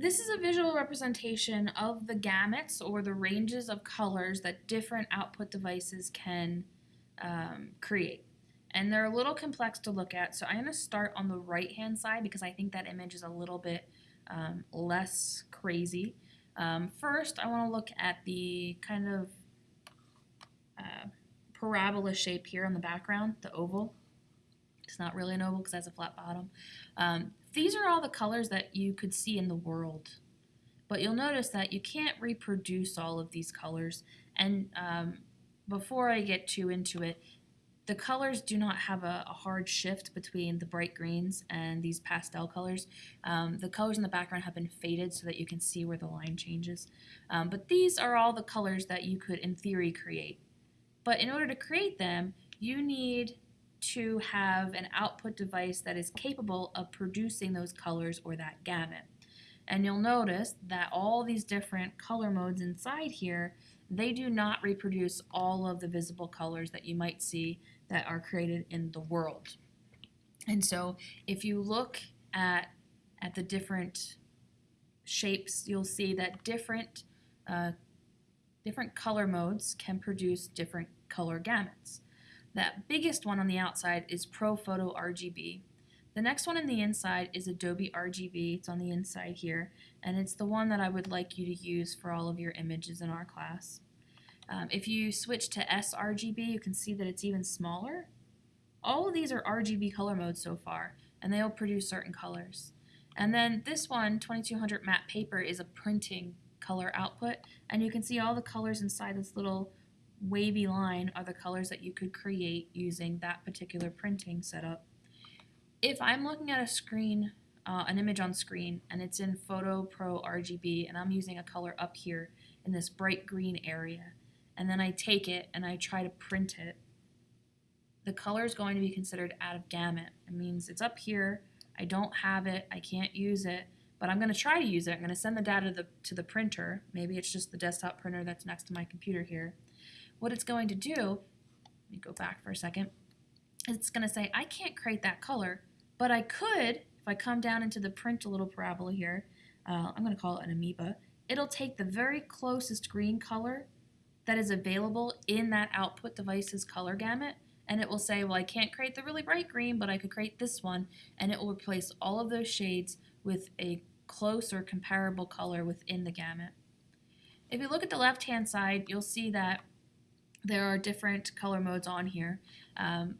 This is a visual representation of the gamuts or the ranges of colors that different output devices can um, create. And they're a little complex to look at, so I'm going to start on the right hand side because I think that image is a little bit um, less crazy. Um, first, I want to look at the kind of uh, parabola shape here on the background, the oval. Not really an oval because it has a flat bottom. Um, these are all the colors that you could see in the world. But you'll notice that you can't reproduce all of these colors. And um, before I get too into it, the colors do not have a, a, hard shift between the bright greens and these pastel colors. Um, the colors in the background have been faded so that you can see where the line changes. Um, but these are all the colors that you could, in theory, create. But in order to create them, you need to have an output device that is capable of producing those colors or that gamut. And you'll notice that all these different color modes inside here, they do not reproduce all of the visible colors that you might see that are created in the world. And so if you look at, at the different shapes, you'll see that different, uh, different color modes can produce different color gamuts. That biggest one on the outside is ProPhoto RGB. The next one on the inside is Adobe RGB. It's on the inside here, and it's the one that I would like you to use for all of your images in our class. Um, if you switch to sRGB, you can see that it's even smaller. All of these are RGB color modes so far, and they'll produce certain colors. And then this one, 2200 matte paper, is a printing color output, and you can see all the colors inside this little wavy line are the colors that you could create using that particular printing setup. If I'm looking at a screen, uh, an image on screen, and it's in Photo Pro RGB, and I'm using a color up here in this bright green area, and then I take it and I try to print it, the color is going to be considered out of gamut. It means it's up here, I don't have it, I can't use it, but I'm going to try to use it. I'm going to send the data to the, to the printer. Maybe it's just the desktop printer that's next to my computer here what it's going to do, let me go back for a second, it's going to say, I can't create that color, but I could, if I come down into the print a little parabola here, uh, I'm going to call it an amoeba, it'll take the very closest green color that is available in that output device's color gamut, and it will say, well, I can't create the really bright green, but I could create this one, and it will replace all of those shades with a close or comparable color within the gamut. If you look at the left-hand side, you'll see that there are different color modes on here. Um,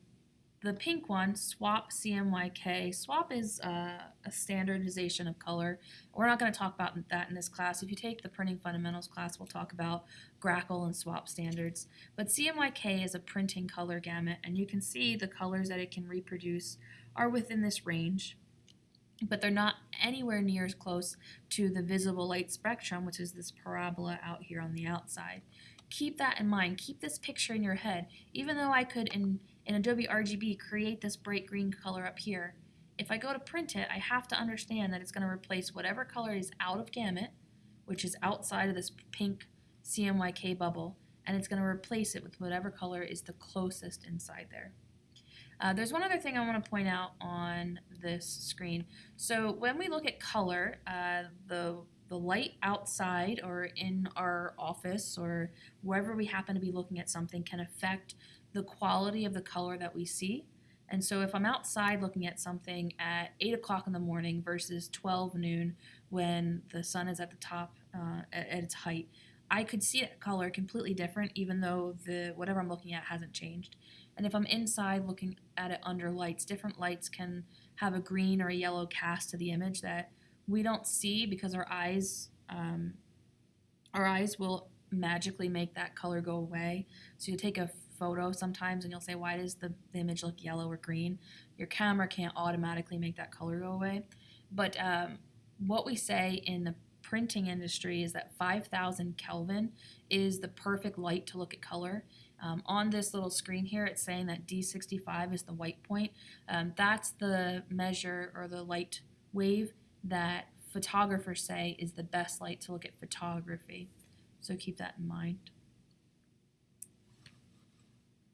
the pink one, SWOP CMYK. SWOP is uh, a standardization of color. We're not going to talk about that in this class. If you take the Printing Fundamentals class, we'll talk about GRACoL and SWOP standards. But CMYK is a printing color gamut, and you can see the colors that it can reproduce are within this range. But they're not anywhere near as close to the visible light spectrum, which is this parabola out here on the outside keep that in mind. Keep this picture in your head. Even though I could, in, in Adobe RGB, create this bright green color up here, if I go to print it, I have to understand that it's going to replace whatever color is out of gamut, which is outside of this pink CMYK bubble, and it's going to replace it with whatever color is the closest inside there. Uh, there's one other thing I want to point out on this screen. So when we look at color, uh, the the light outside or in our office or wherever we happen to be looking at something can affect the quality of the color that we see. And so if I'm outside looking at something at 8 o'clock in the morning versus 12 noon when the sun is at the top uh, at, at its height, I could see that color completely different even though the whatever I'm looking at hasn't changed. And if I'm inside looking at it under lights, different lights can have a green or a yellow cast to the image that we don't see because our eyes um, our eyes will magically make that color go away. So you take a photo sometimes and you'll say, why does the, the image look yellow or green? Your camera can't automatically make that color go away. But um, what we say in the printing industry is that 5000 Kelvin is the perfect light to look at color. Um, on this little screen here, it's saying that D65 is the white point. Um, that's the measure or the light wave that photographers say is the best light to look at photography. So keep that in mind.